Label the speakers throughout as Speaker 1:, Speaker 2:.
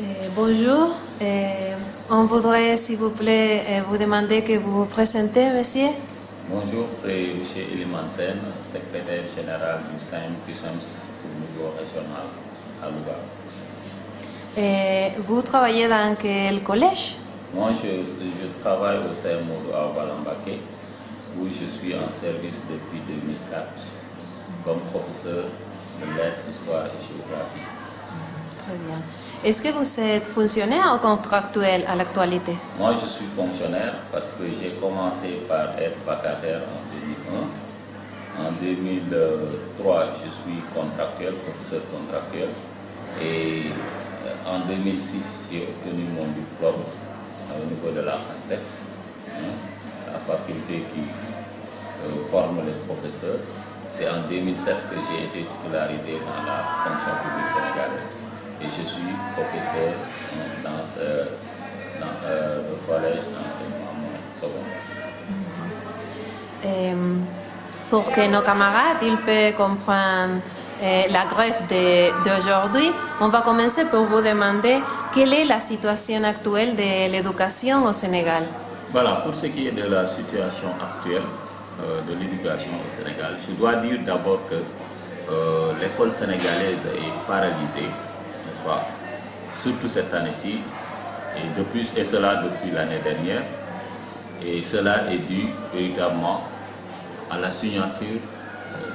Speaker 1: Eh, bonjour. Eh, on voudrait, s'il vous plaît, eh, vous demander que vous vous présentez, monsieur.
Speaker 2: Bonjour, c'est M. Eliman Sen, secrétaire général du SAIM CUSEMS au niveau régional à Louga.
Speaker 1: Vous travaillez dans quel collège?
Speaker 2: Moi, je, je travaille au CMO à Walambake, où je suis en service depuis 2004 comme professeur de lettres, histoire et géographie.
Speaker 1: Très bien. Est-ce que vous êtes fonctionnaire ou contractuel à l'actualité?
Speaker 2: Moi, je suis fonctionnaire parce que j'ai commencé par être vacataire en 2001. En 2003, je suis contractuel, professeur contractuel. Et euh, en 2006, j'ai obtenu mon diplôme au niveau de la FASTEF, hein, la faculté qui euh, forme les professeurs. C'est en 2007 que j'ai été titularisé dans la fonction publique sénégalaise. Et je suis professeur dans, ce, dans euh, le collège d'enseignement secondaire.
Speaker 1: Eh, Pour que nos camarades ils peuvent comprendre eh, la grève d'aujourd'hui, on va commencer par vous demander quelle est la situation actuelle de l'éducation au Sénégal.
Speaker 2: Voilà, pour ce qui est de la situation actuelle euh, de l'éducation au Sénégal, je dois dire d'abord que euh, l'école sénégalaise est paralysée, Surtout cette année-ci, et, et cela depuis l'année dernière. Et cela est dû véritablement à la signature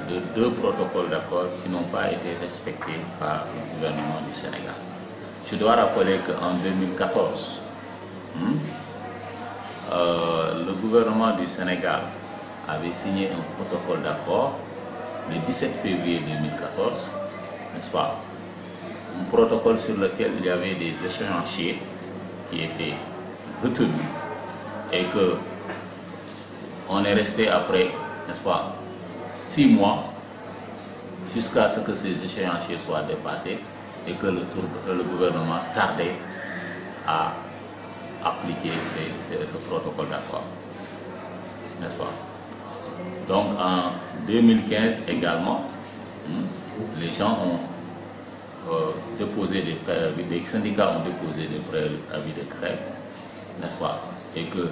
Speaker 2: de deux protocoles d'accord qui n'ont pas été respectés par le gouvernement du Sénégal. Je dois rappeler qu'en 2014, hmm, euh, le gouvernement du Sénégal avait signé un protocole d'accord le 17 février 2014, n'est-ce pas? Un protocole sur lequel il y avait des échéanciers qui étaient retenus et que on est resté après, n'est-ce pas, six mois jusqu'à ce que ces échéanciers soient dépassés et que le, gouvernement tardait à appliquer ce protocole d'accord. N'est-ce pas Donc en 2015 également, hmm, les gens ont déposé des préavis, les syndicats ont déposé des préavis de grève, n'est-ce pas? Et que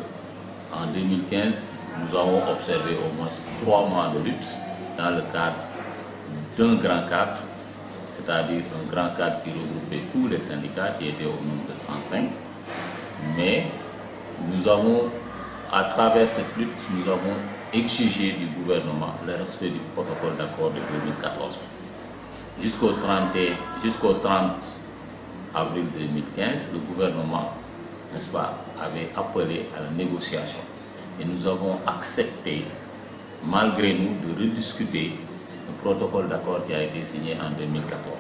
Speaker 2: en 2015, nous avons observé au moins trois mois de lutte dans le cadre d'un grand cadre, c'est-à-dire un grand cadre qui regroupait tous les syndicats qui étaient au nombre de 35. Mais nous avons, à travers cette lutte, nous avons exigé du gouvernement le respect du protocole d'accord de 2014. Jusqu'au 31 jusqu'au 30 avril 2015, le gouvernement, n'est-ce pas, avait appelé à la négociation. Et nous avons accepté, malgré nous, de rediscuter le protocole d'accord qui a été signé en 2014.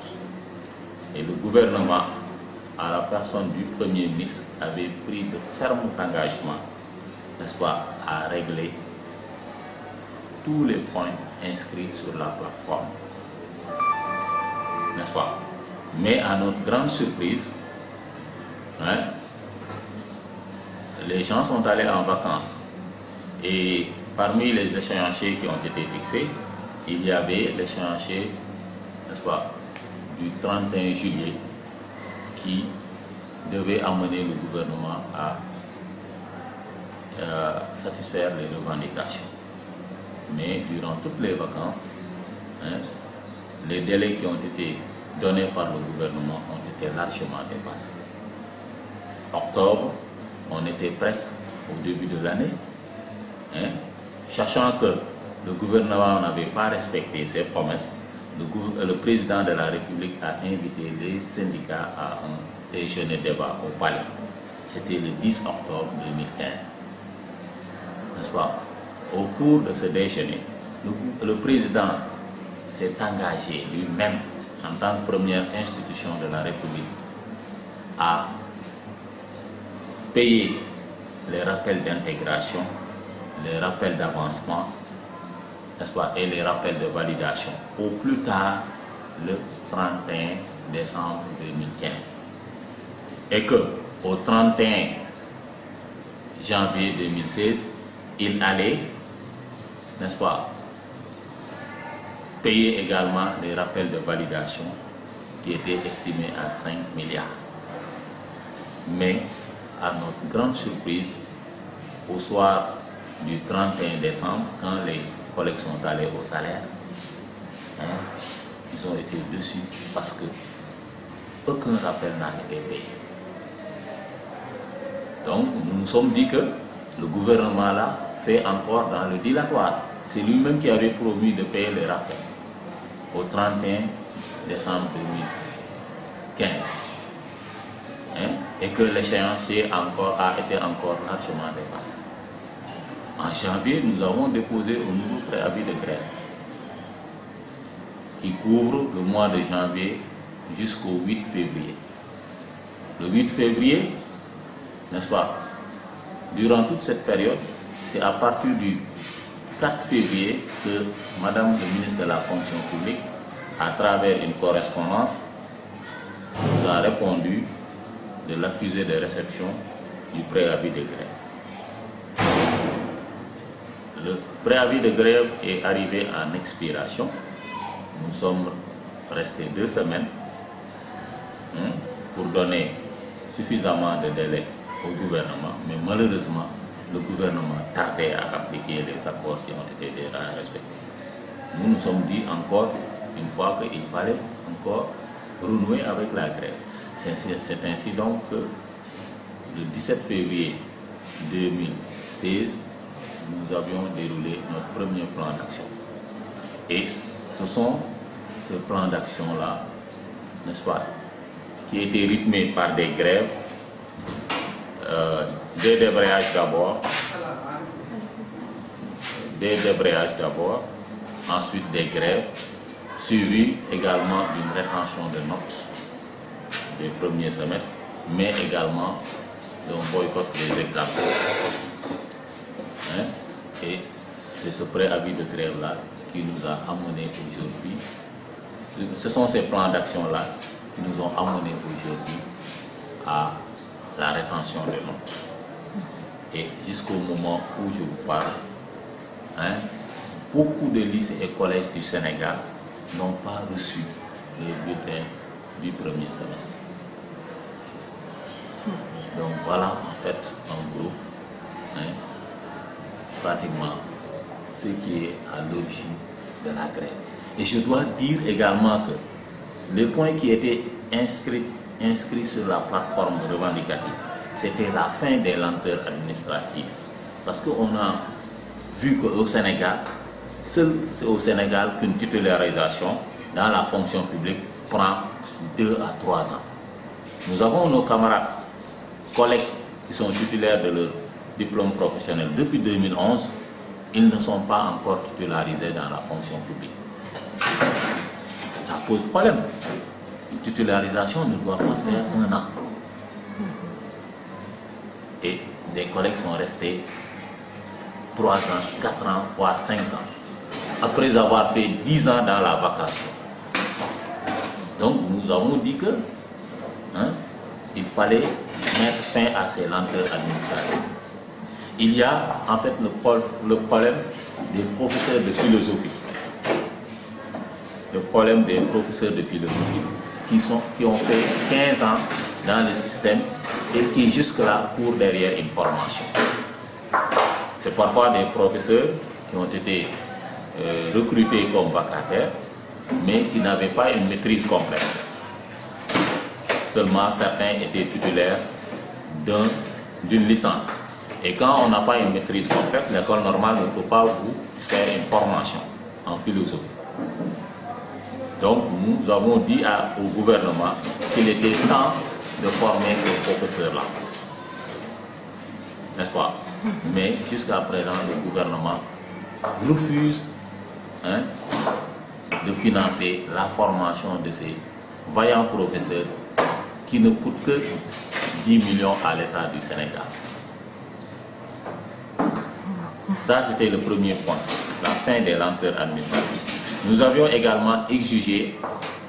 Speaker 2: Et le gouvernement, à la personne du Premier ministre, avait pris de fermes engagements, n'est-ce pas, à régler tous les points inscrits sur la plateforme. N'est-ce pas? Mais à notre grande surprise, hein, les gens sont allés en vacances. Et parmi les échéanciers qui ont été fixés, il y avait l'échéancier, n'est-ce pas, du 31 juillet qui devait amener le gouvernement à euh, satisfaire les revendications. Mais durant toutes les vacances, hein, les délais qui ont été donnés par le gouvernement ont été largement dépassés. Octobre, on était presque au début de l'année, hein, sachant que le gouvernement n'avait pas respecté ses promesses, euh, le président de la République a invité les syndicats à un déjeuner débat au palais. C'était le 10 octobre 2015. N'est-ce pas? Au cours de ce déjeuner, le président s'est engagé lui-même en tant que première institution de la République à payer les rappels d'intégration, les rappels d'avancement, n'est-ce pas, et les rappels de validation au plus tard le 31 décembre 2015. Et que au 31 janvier 2016, il allait, n'est-ce pas, payer également les rappels de validation qui étaient estimés à 5 milliards. Mais à notre grande surprise, au soir du 31 décembre, quand les collègues sont allés au salaire, hein, ils ont été dessus parce que aucun rappel n'a été payé. Donc nous nous sommes dit que le gouvernement là fait encore dans le dilatoire. C'est lui-même qui avait promis de payer les rappels au 31 décembre 2015. Hein, et que l'échéancier encore a été encore largement dépassé. En janvier, nous avons déposé un nouveau préavis de grève qui couvre le mois de janvier jusqu'au 8 février. Le 8 février, n'est-ce pas Durant toute cette période, c'est à partir du 4 février que Madame le ministre de la fonction publique, à travers une correspondance, nous a répondu de l'accusé de réception du préavis de grève. Le préavis de grève est arrivé en expiration. Nous sommes restés deux semaines hein, pour donner suffisamment de délai au gouvernement, mais malheureusement, le gouvernement tardait à appliquer les accords qui ont été déjà respectés. Nous nous sommes dit encore une fois qu'il fallait encore renouer avec la grève. C'est ainsi donc que le 17 février 2016, nous avions déroulé notre premier plan d'action. Et ce sont ces plans d'action-là, n'est-ce pas, qui étaient rythmés par des grèves, euh, des débrayages d'abord, des débrayages d'abord, ensuite des grèves, suivis également d'une rétention de notes des premiers semestres, mais également d'un boycott des examens. Hein? Et c'est ce préavis de grève-là qui nous a amené aujourd'hui. Ce sont ces plans d'action-là qui nous ont amenés aujourd'hui à la rétention des notes. Et jusqu'au moment où je vous parle, hein, beaucoup de lycées et collèges du Sénégal n'ont pas reçu les bulletins du premier semestre. Donc voilà en fait en groupe hein, pratiquement ce qui est à l'origine de la grève. Et je dois dire également que les points qui étaient inscrits, inscrits sur la plateforme revendicative, c'était la fin des lenteurs administratives. Parce qu'on a vu qu'au Sénégal, seul au Sénégal qu'une titularisation dans la fonction publique prend deux à trois ans. Nous avons nos camarades, collègues qui sont titulaires de leur diplôme professionnel depuis 2011, ils ne sont pas encore titularisés dans la fonction publique. Ça pose problème. Titularisation ne doit pas faire un an. Et des collègues sont restés 3 ans, 4 ans, voire 5 ans, après avoir fait 10 ans dans la vacation. Donc nous avons dit que hein, il fallait mettre fin à ces lenteurs administratives. Il y a en fait le, le problème des professeurs de philosophie. Le problème des professeurs de philosophie qui, ont fait 15 ans dans le système et qui jusque-là courent derrière une formation. C'est parfois des professeurs qui ont été euh, recrutés comme vacataires, mais qui n'avaient pas une maîtrise complète. Seulement certains étaient titulaires d'une licence. Et quand on n'a pas une maîtrise complète, l'école normale ne peut pas vous faire une formation en philosophie. Donc nous avons dit au gouvernement qu'il était temps de former ces professeurs-là. N'est-ce pas? Mais jusqu'à présent, le gouvernement refuse hein, de financer la formation de ces vaillants professeurs qui ne coûtent que 10 millions à l'État du Sénégal. Ça, c'était le premier point, la fin des lenteurs administratives. Nous avions également exigé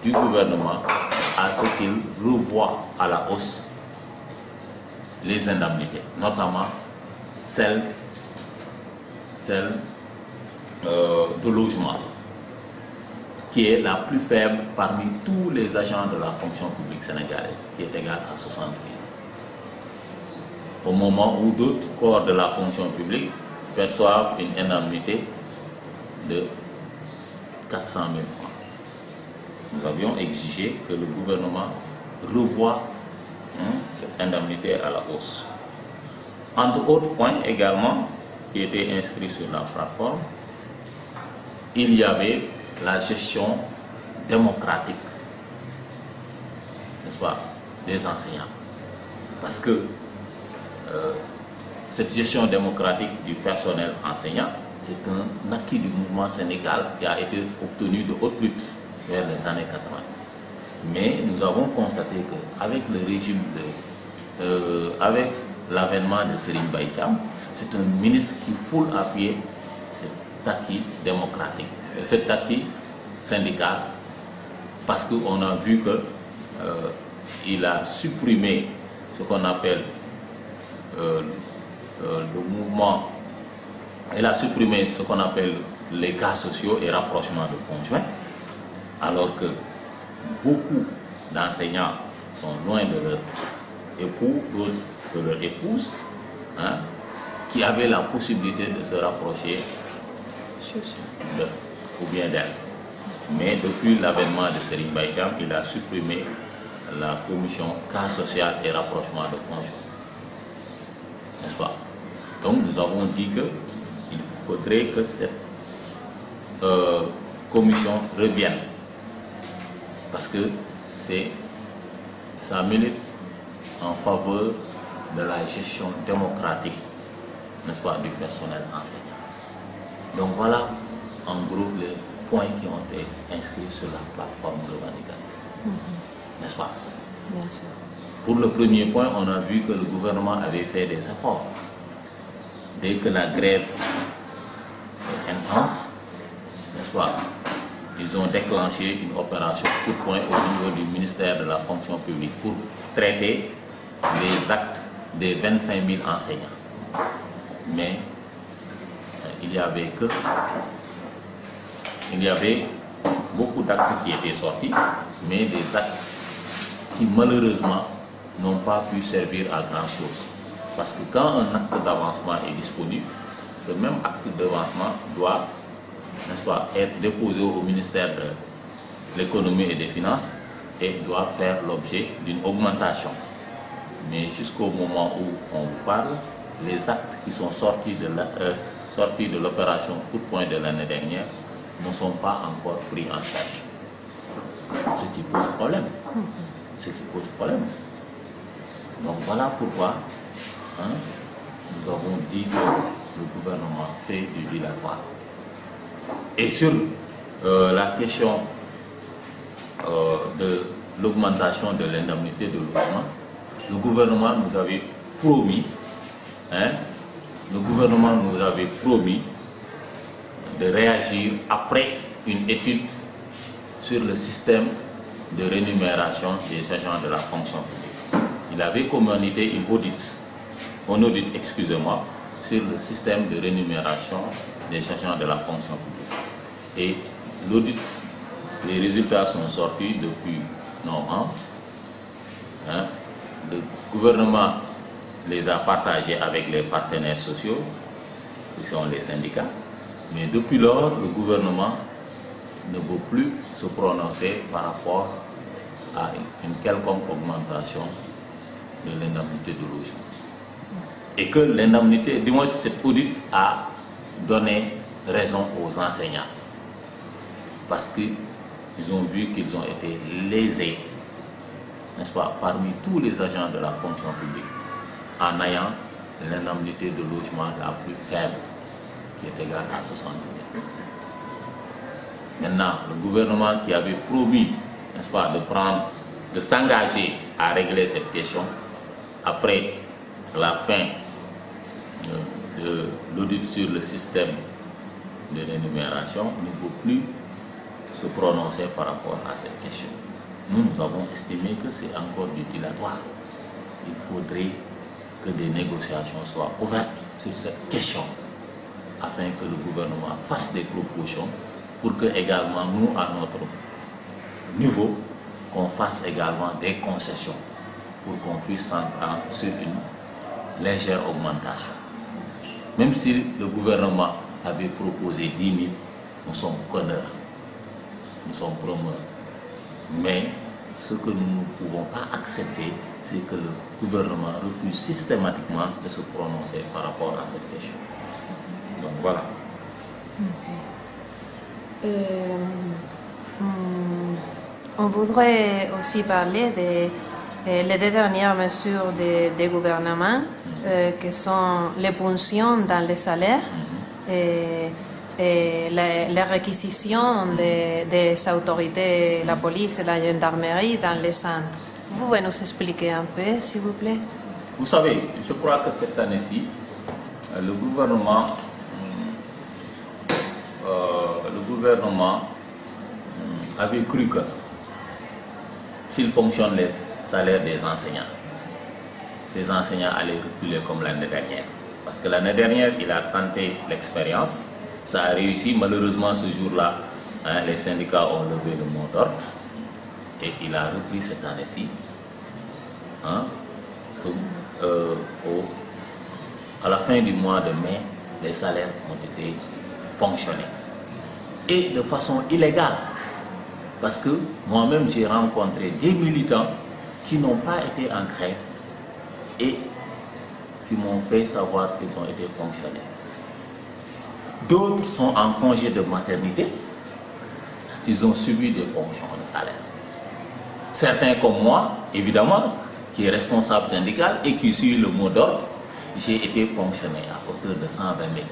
Speaker 2: du gouvernement à ce qu'il revoie à la hausse les indemnités, notamment celles, celles euh, de logement, qui est la plus faible parmi tous les agents de la fonction publique sénégalaise, qui est égale à 60 000. au moment où d'autres corps de la fonction publique perçoivent une indemnité de 400 000 francs. Nous avions exigé que le gouvernement revoie hein, cette indemnité à la hausse. Entre autres points également qui étaient inscrits sur la plateforme, il y avait la gestion démocratique, n'est-ce pas, des enseignants. Parce que euh, cette gestion démocratique du personnel enseignant, c'est un acquis du mouvement sénégal qui a été obtenu de haute lutte vers les années 80. Mais nous avons constaté qu'avec le régime de... Euh, avec l'avènement de Selim Baïtiam, c'est un ministre qui foule à pied cet acquis démocratique, cet acquis syndical, parce qu'on a vu qu'il euh, a supprimé ce qu'on appelle euh, euh, le mouvement, il a supprimé ce qu'on appelle les cas sociaux et rapprochement de conjoints, alors que beaucoup d'enseignants sont loin de leur époux, d'autres de leur épouse, hein, qui avaient la possibilité de se rapprocher de, ou bien d'elle. Mais depuis l'avènement de Baïjam, il a supprimé la commission cas social et rapprochement de conjoints. N'est-ce pas? Donc nous avons dit qu'il faudrait que cette euh, commission revienne. Parce que c'est ça milite en faveur de la gestion démocratique, n'est-ce pas, du personnel enseignant. Donc voilà en gros les points qui ont été inscrits sur la plateforme revendicative. Mm-hmm. N'est-ce pas? Bien sûr. Pour le premier point, on a vu que le gouvernement avait fait des efforts. Dès que la grève est intense, n'est-ce pas Ils ont déclenché une opération coup de poing au niveau du ministère de la fonction publique pour traiter les actes des 25 000 enseignants. Mais euh, il y avait que il y avait beaucoup d'actes qui étaient sortis, mais des actes qui malheureusement n'ont pas pu servir à grand chose. Parce que quand un acte d'avancement est disponible, ce même acte d'avancement doit, être déposé au ministère de l'économie et des finances et doit faire l'objet d'une augmentation. Mais jusqu'au moment où on vous parle, les actes qui sont sortis de euh, l'opération coup de poing de l'année dernière ne sont pas encore pris en charge. Ce qui pose problème. Ce qui pose problème. Donc voilà pourquoi hein, nous avons dit que le gouvernement fait du dilatoire. Et sur euh, la question euh, de l'augmentation de l'indemnité de logement, le gouvernement nous avait promis, hein, le gouvernement nous avait promis de réagir après une étude sur le système de rémunération des agents de la fonction publique. Il avait commandité une audit, un audit, excusez-moi, sur le système de rémunération des agents de la fonction publique. Et l'audit, les résultats sont sortis depuis novembre. Hein, le gouvernement les a partagés avec les partenaires sociaux, qui sont les syndicats. Mais depuis lors, le gouvernement ne veut plus se prononcer par rapport à une quelconque augmentation de l'indemnité de logement. Et que l'indemnité, du moins cet audit a donné raison aux enseignants. Parce qu'ils ont vu qu'ils ont été lésés n'est-ce pas, parmi tous les agents de la fonction publique, en ayant l'indemnité de logement la plus faible, qui est égale à 60 000. Maintenant, le gouvernement qui avait promis, n'est-ce pas, de prendre, de s'engager à régler cette question, après la fin l'audit sur le système de rémunération, ne peut plus se prononcer par rapport à cette question nous, nous avons estimé que c'est encore du dilatoire. Il faudrait que des négociations soient ouvertes sur cette question afin que le gouvernement fasse des propositions pour que également nous, à notre niveau, qu'on fasse également des concessions pour qu'on puisse s'entendre sur une légère augmentation. Même si le gouvernement avait proposé 10 000, nous sommes preneurs, nous sommes promeurs. Mais ce que nous ne pouvons pas accepter, c'est que le gouvernement refuse systématiquement de se prononcer par rapport à cette question. Donc voilà.
Speaker 1: Euh, on voudrait aussi parler des les deux dernières mesures des gouvernements, euh, qui sont les pensions dans les salaires et, les, réquisitions des, autorités, la police et la gendarmerie dans les centres. Vous pouvez nous expliquer un peu, s'il vous plaît?
Speaker 2: Vous savez, je crois que cette année-ci, le gouvernement, euh, le gouvernement euh, avait cru que s'il ponctionne les salaire des enseignants. Ces enseignants allaient reculer comme l'année dernière. Parce que l'année dernière, il a tenté l'expérience. Ça a réussi. Malheureusement, ce jour-là, hein, les syndicats ont levé le mot d'ordre. Et il a repris cette année-ci. Hein, euh, à la fin du mois de mai, les salaires ont été ponctionnés. Et de façon illégale. Parce que moi-même, j'ai rencontré des militants qui n'ont pas été en grève et qui m'ont fait savoir qu'ils ont été fonctionnaires. D'autres sont en congé de maternité, ils ont subi des ponctions de salaire. Certains comme moi, évidemment, qui est responsable syndical et qui suit le mot d'ordre, j'ai été fonctionné à hauteur de 120 000.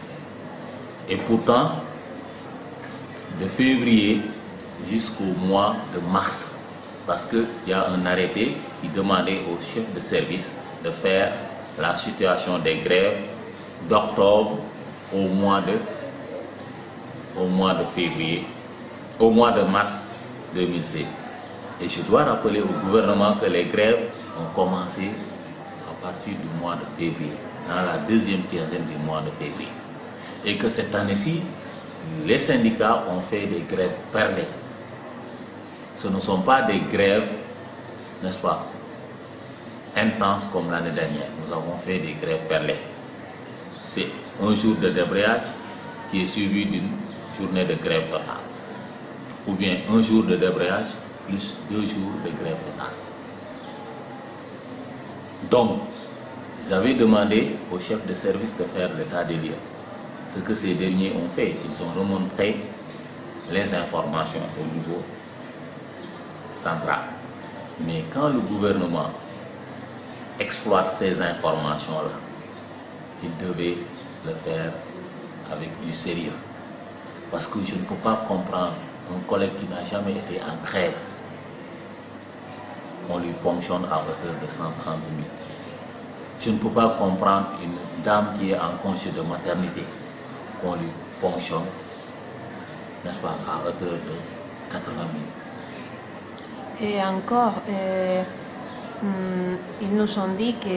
Speaker 2: Et pourtant, de février jusqu'au mois de mars parce qu'il y a un arrêté qui demandait aux chefs de service de faire la situation des grèves d'octobre au mois de au mois de février, au mois de mars 2016. Et je dois rappeler au gouvernement que les grèves ont commencé à partir du mois de février, dans la deuxième quinzaine du mois de février. Et que cette année-ci, les syndicats ont fait des grèves perlées ce ne sont pas des grèves, n'est-ce pas, intenses comme l'année dernière. Nous avons fait des grèves perlées. C'est un jour de débrayage qui est suivi d'une journée de grève totale. Ou bien un jour de débrayage plus deux jours de grève totale. Donc, avaient demandé au chef de service de faire l'état des lieux. Ce que ces derniers ont fait, ils ont remonté les informations au niveau mais quand le gouvernement exploite ces informations-là, il devait le faire avec du sérieux. Parce que je ne peux pas comprendre un collègue qui n'a jamais été en grève. On lui ponctionne à hauteur de 130 000. Je ne peux pas comprendre une dame qui est en congé de maternité. On lui ponctionne, à hauteur de 80 000.
Speaker 1: Et encore, eh, mm, ils nous ont dit qu'au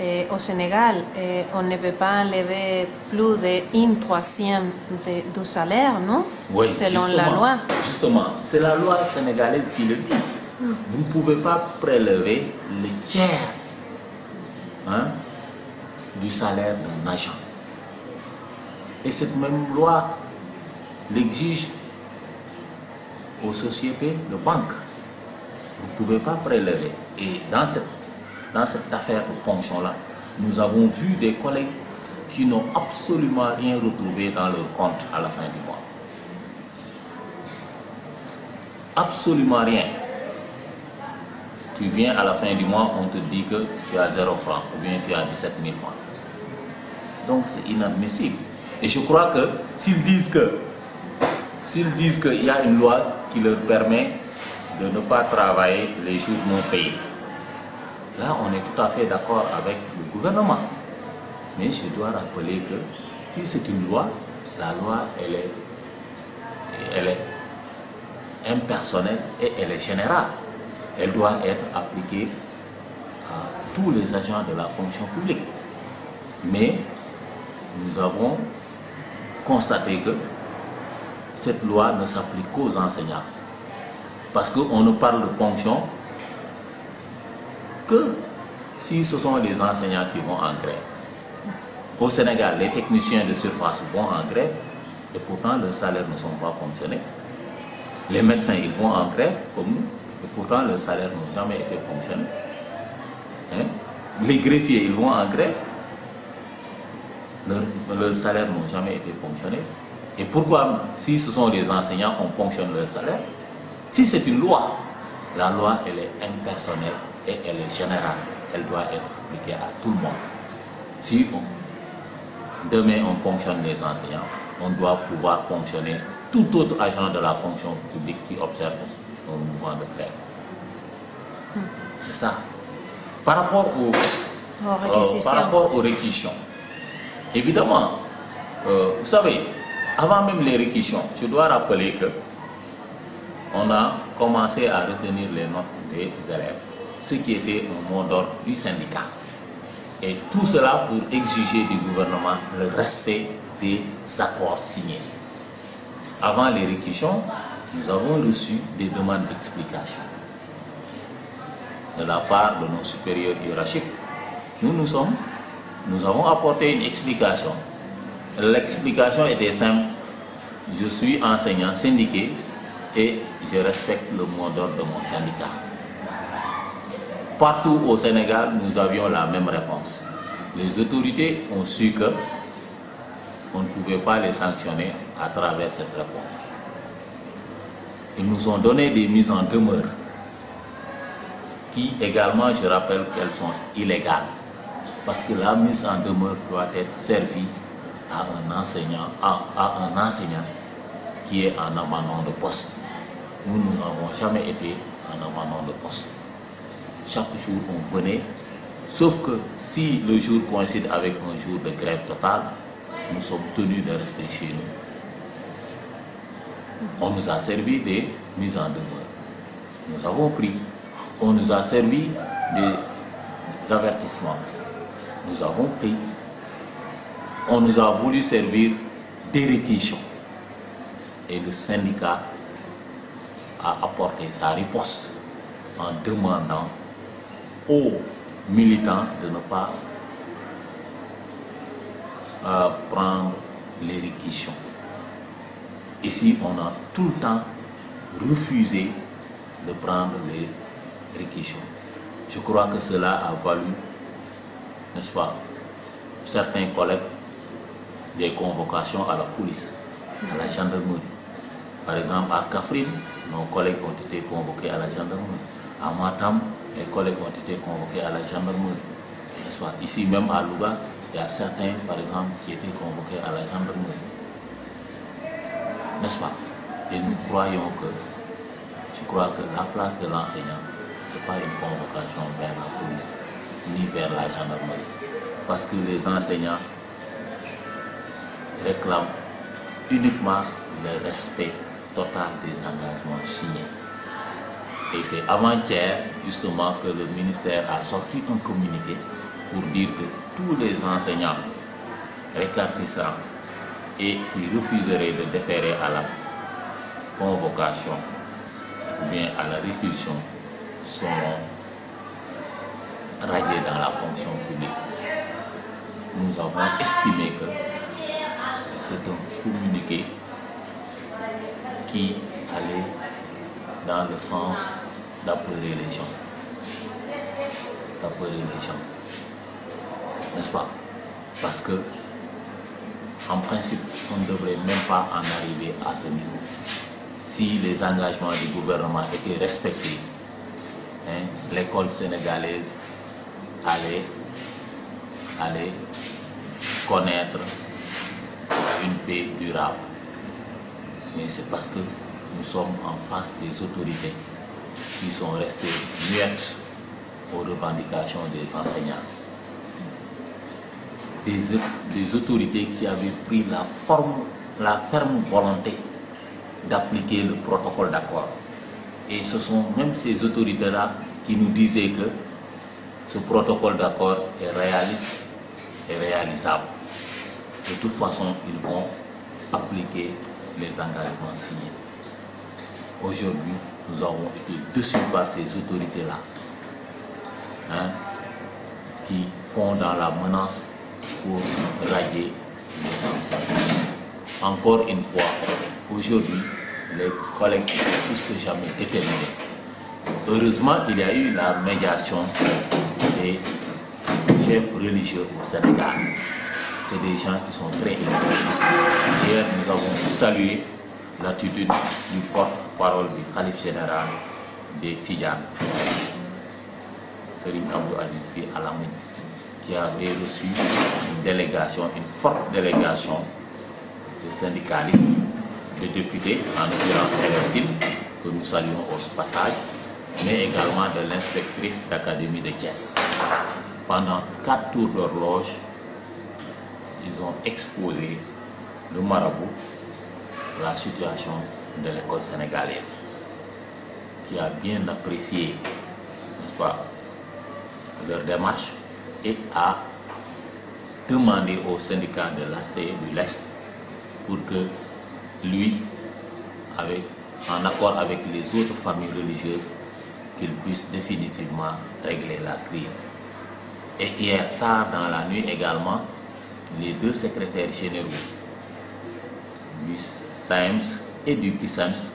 Speaker 1: eh, Sénégal, eh, on ne peut pas enlever plus d'une troisième du salaire, non
Speaker 2: Oui,
Speaker 1: selon la loi.
Speaker 2: Justement, c'est la loi sénégalaise qui le dit. Vous ne pouvez pas prélever le tiers hein, du salaire d'un agent. Et cette même loi l'exige aux sociétés de banque vous ne pouvez pas prélever. Et dans cette, dans cette affaire de ponction-là, nous avons vu des collègues qui n'ont absolument rien retrouvé dans leur compte à la fin du mois. Absolument rien. Tu viens à la fin du mois, on te dit que tu as 0 francs ou bien tu as 17 000 francs. Donc c'est inadmissible. Et je crois que s'ils disent que s'ils disent qu'il y a une loi qui leur permet de ne pas travailler les jours non payés. Là, on est tout à fait d'accord avec le gouvernement. Mais je dois rappeler que si c'est une loi, la loi, elle est, elle est impersonnelle et elle est générale. Elle doit être appliquée à tous les agents de la fonction publique. Mais nous avons constaté que cette loi ne s'applique qu'aux enseignants. Parce qu'on ne parle de ponction que si ce sont les enseignants qui vont en grève, au Sénégal, les techniciens de surface vont en grève et pourtant leurs salaires ne sont pas fonctionnés. Les médecins, ils vont en grève comme nous et pourtant leurs salaires n'ont jamais été fonctionnés. Hein? Les greffiers, ils vont en grève, leurs leur salaires n'ont jamais été fonctionnés. Et pourquoi, si ce sont les enseignants, on fonctionne leur salaire Si c'est une loi, la loi, elle est impersonnelle et elle est générale. Elle doit être appliquée à tout le monde. Si demain on fonctionne les enseignants, on doit pouvoir fonctionner tout autre agent de la fonction publique qui observe un mouvement de grève. C'est ça. Par rapport, au, euh, par rapport aux réquisitions, évidemment, euh, vous savez, avant même les réquisitions, je dois rappeler que on a commencé à retenir les notes des élèves, ce qui était un mot d'ordre du syndicat. Et tout cela pour exiger du gouvernement le respect des accords signés. Avant les réquisitions, nous avons reçu des demandes d'explication de la part de nos supérieurs hiérarchiques. Nous, nous sommes, nous avons apporté une explication. L'explication était simple. Je suis enseignant syndiqué et je respecte le mot d'ordre de mon syndicat. Partout au Sénégal, nous avions la même réponse. Les autorités ont su que on ne pouvait pas les sanctionner à travers cette réponse. Ils nous ont donné des mises en demeure qui également, je rappelle qu'elles sont illégales. Parce que la mise en demeure doit être servie à un enseignant, à, un enseignant qui est en abandon de poste. Nous, n'avons jamais été en abandon de poste. Chaque jour, on venait, sauf que si le jour coïncide avec un jour de grève totale, nous sommes tenus de rester chez nous. On nous a servi des mises en demeure. Nous avons pris. On nous a servi des avertissements. Nous avons pris. On nous a voulu servir des réquisitions. Et le syndicat a apporté sa riposte en demandant aux militants de ne pas euh, prendre les réquisitions. Ici, on a tout le temps refusé de prendre les réquisitions. Je crois que cela a valu, n'est-ce pas, certains collègues des convocations à la police, à la gendarmerie. Par exemple, à Kafrine, nos collègues ont été convoqués à la gendarmerie. À Matam, les collègues ont été convoqués à la gendarmerie. Ici même à Louga, il y a certains, par exemple, qui étaient convoqués à la gendarmerie. N'est-ce pas? Et nous croyons que, je crois que la place de l'enseignant, ce n'est pas une convocation vers la police, ni vers la gendarmerie. Parce que les enseignants réclament uniquement le respect total des engagements signés. Et c'est avant-hier, justement, que le ministère a sorti un communiqué pour dire que tous les enseignants récartissants et qui refuseraient de déférer à la convocation ou bien à la réquisition seront radiés dans la fonction publique. Nous avons estimé que c'est un communiqué qui allait dans le sens d'apeurer les gens. D'apeurer les gens. N'est-ce pas? Parce que, en principe, on ne devrait même pas en arriver à ce niveau. Si les engagements du gouvernement étaient respectés, hein, l'école sénégalaise allait, allait connaître une paix durable. Mais c'est parce que nous sommes en face des autorités qui sont restées muettes aux revendications des enseignants. Des, autorités qui avaient pris la, forme, la ferme volonté d'appliquer le protocole d'accord. Et ce sont même ces autorités-là qui nous disaient que ce protocole d'accord est réaliste et réalisable. De toute façon, ils vont appliquer les engagements signés. Aujourd'hui, nous avons été dessus par ces autorités-là. Hein, qui font dans la menace pour radier les anciens. Encore une fois, aujourd'hui, les collègues sont plus que jamais déterminés. Heureusement, il y a eu la médiation des chefs religieux au Sénégal. C'est des gens qui sont très impliqués. Hier, nous avons salué l'attitude du porte-parole du Khalif général des Tidjan, Serine Abdou Aziz Alamine, qui avait reçu une délégation, une forte délégation de syndicalistes, de députés, en l'occurrence Elertine, que nous saluons au passage, mais également de l'inspectrice d'académie de Thiès. Pendant quatre tours d'horloge, ils ont exposé le marabout, la situation de l'école sénégalaise, qui a bien apprécié, n'est-ce pas, leur démarche et a demandé au syndicat de l'ACE du l'Est pour que lui, avec, en accord avec les autres familles religieuses, qu'il puisse définitivement régler la crise. Et hier tard dans la nuit également, les deux secrétaires généraux du SAEMS et du KISAMS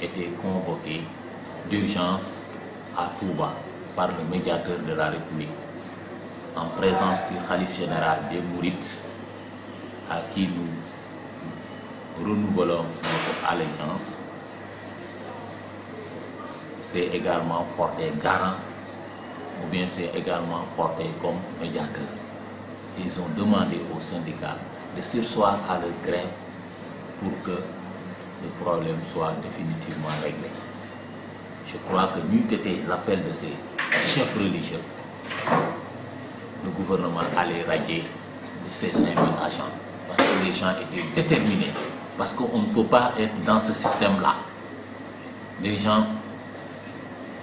Speaker 2: étaient convoqués d'urgence à Touba par le médiateur de la République en présence du Khalif général des Mourites à qui nous renouvelons notre allégeance c'est également porté garant ou bien c'est également porté comme médiateur. Ils ont demandé aux syndicats de sursoir à leur grève pour que le problème soit définitivement réglé. Je crois que n'eût été l'appel de ces chefs religieux, le gouvernement allait radier ces 5000 agents parce que les gens étaient déterminés, parce qu'on ne peut pas être dans ce système-là. Les gens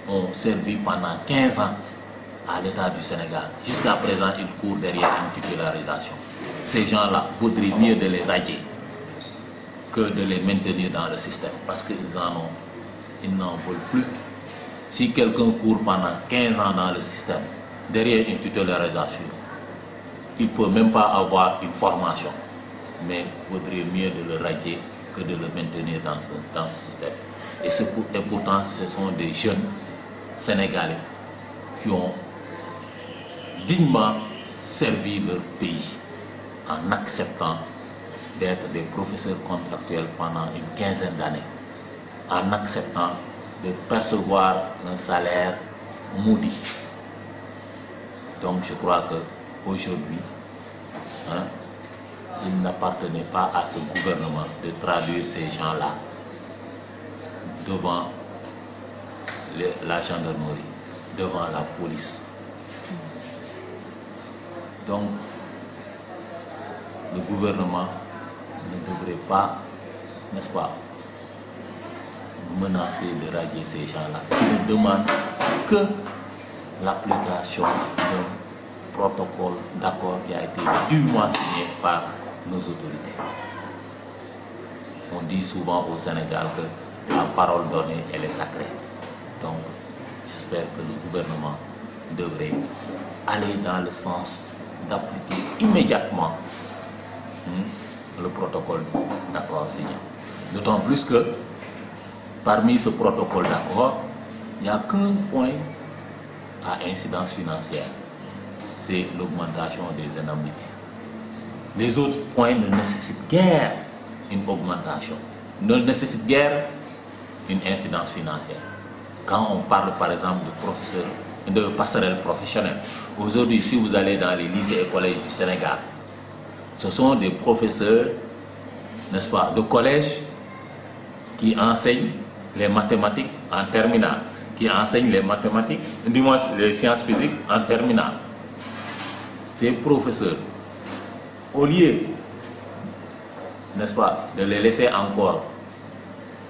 Speaker 2: ont servi pendant 15 ans à l'État du Sénégal. Jusqu'à présent, ils courent derrière une titularisation. Ces gens-là, vaudrait mieux de les radier que de les maintenir dans le système parce qu'ils en ont, ils n'en veulent plus. Si quelqu'un court pendant 15 ans dans le système, derrière une titularisation, il ne peut même pas avoir une formation. Mais vaudrait mieux de le radier que de le maintenir dans ce, ce système. Et, et pourtant, ce sont des jeunes Sénégalais qui ont dignement servi leur pays en acceptant d'être des professeurs contractuels pendant une quinzaine d'années, en acceptant de percevoir un salaire maudit. Donc je crois qu'aujourd'hui, hein, il n'appartenait pas à ce gouvernement de traduire ces gens-là devant la gendarmerie, devant la police. Donc, le gouvernement ne devrait pas, n'est-ce pas, menacer de radier ces gens-là. Il ne demande que l'application d'un protocole d'accord qui a été dûment signé par nos autorités. On dit souvent au Sénégal que la parole donnée, elle est sacrée. Donc, j'espère que le gouvernement devrait aller dans le sens d'appliquer immédiatement hmm, le protocole d'accord signé. D'autant plus que parmi ce protocole d'accord, il n'y a qu'un point à incidence financière, c'est l'augmentation des indemnités. Les autres points ne nécessitent guère une augmentation, ne nécessitent guère une incidence financière. Quand on parle par exemple de professeurs, de passerelles professionnelles, aujourd'hui si vous allez dans les lycées et collèges du Sénégal, ce sont des professeurs, n'est-ce pas, de collège qui enseignent les mathématiques en terminale, qui enseignent les mathématiques, du moins les sciences physiques en terminale. Ces professeurs, au lieu, n'est-ce pas, de les laisser encore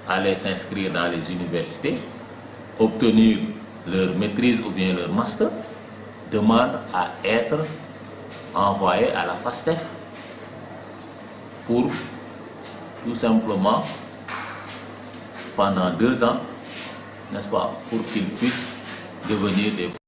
Speaker 2: aller s'inscrire dans les universités, obtenir leur maîtrise ou bien leur master, demandent à être envoyés à la FASTEF pour tout simplement pendant deux ans, n'est-ce pas, pour qu'ils puissent devenir des